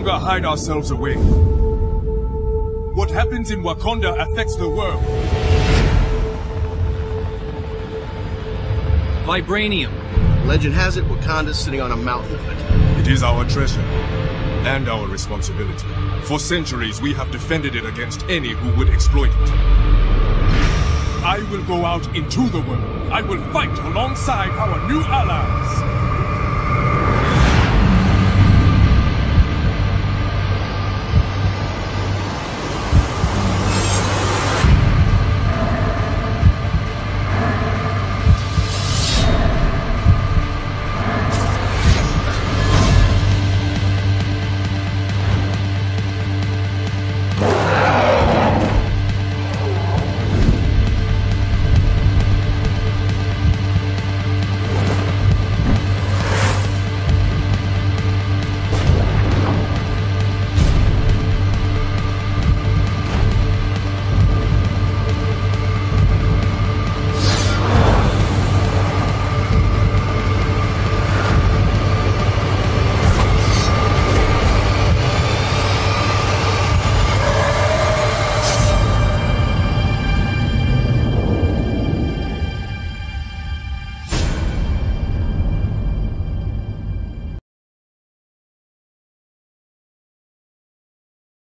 longer hide ourselves away. What happens in Wakanda affects the world. Vibranium. Legend has it Wakanda's sitting on a mountain of it. It is our treasure. And our responsibility. For centuries, we have defended it against any who would exploit it. I will go out into the world. I will fight alongside our new allies.